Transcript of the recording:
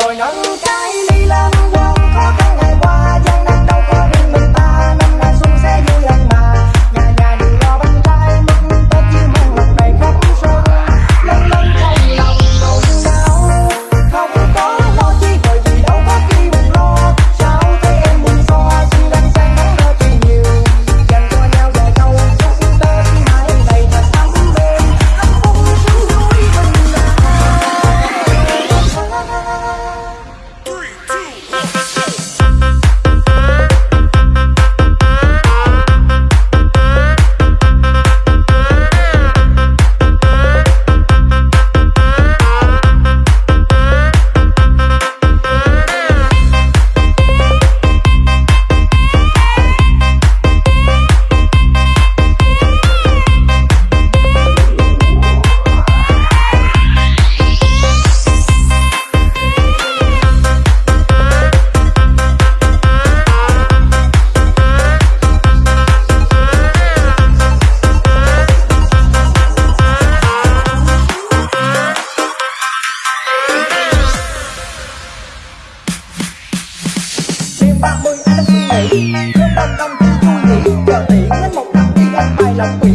rồi nắng ba mươi ai trong suy nghĩ nhưng bằng đông vui nghĩ chờ tỷ hết một năm thì em hài lòng quỷ